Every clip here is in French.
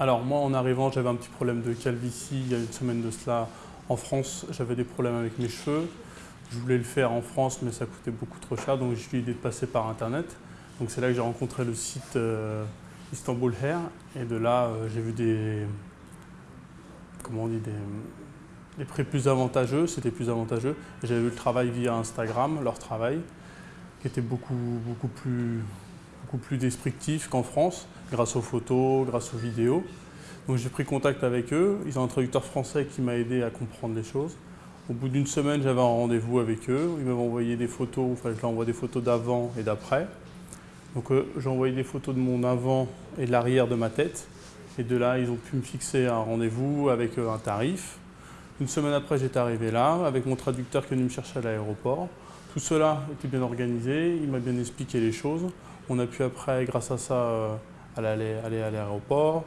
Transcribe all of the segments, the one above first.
Alors moi en arrivant j'avais un petit problème de calvitie il y a une semaine de cela en France, j'avais des problèmes avec mes cheveux. Je voulais le faire en France mais ça coûtait beaucoup trop cher donc j'ai eu l'idée de passer par internet. Donc c'est là que j'ai rencontré le site euh, Istanbul Hair et de là euh, j'ai vu des, comment on dit, des, prix plus avantageux, c'était plus avantageux. J'avais vu le travail via Instagram, leur travail, qui était beaucoup, beaucoup plus plus descriptif qu'en France, grâce aux photos, grâce aux vidéos. Donc j'ai pris contact avec eux, ils ont un traducteur français qui m'a aidé à comprendre les choses. Au bout d'une semaine, j'avais un rendez-vous avec eux, ils m'avaient envoyé des photos, enfin je leur envoie des photos d'avant et d'après. Donc euh, j'ai envoyé des photos de mon avant et de l'arrière de ma tête. Et de là, ils ont pu me fixer un rendez-vous avec euh, un tarif. Une semaine après, j'étais arrivé là, avec mon traducteur qui est venu me chercher à l'aéroport. Tout cela était bien organisé, il m'a bien expliqué les choses. On a pu après, grâce à ça, euh, aller, à l'aéroport.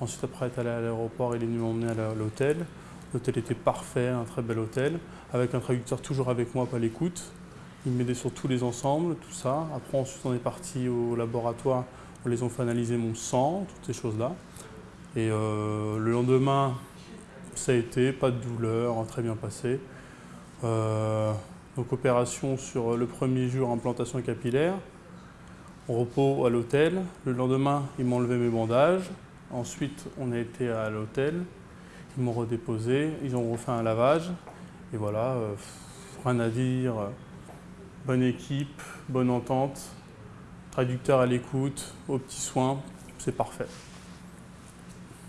Ensuite, après être allé à l'aéroport, il est venu m'emmener à l'hôtel. L'hôtel était parfait, un très bel hôtel, avec un traducteur toujours avec moi, pas l'écoute. Il m'aidait sur tous les ensembles, tout ça. Après, ensuite, on est parti au laboratoire, où les ont fait analyser mon sang, toutes ces choses-là. Et euh, le lendemain, ça a été, pas de douleur, très bien passé. Euh, donc opération sur le premier jour, implantation capillaire repos à l'hôtel. Le lendemain, ils m'ont enlevé mes bandages. Ensuite, on a été à l'hôtel. Ils m'ont redéposé. Ils ont refait un lavage. Et voilà, euh, rien à dire. Bonne équipe, bonne entente, traducteur à l'écoute, aux petits soins. C'est parfait.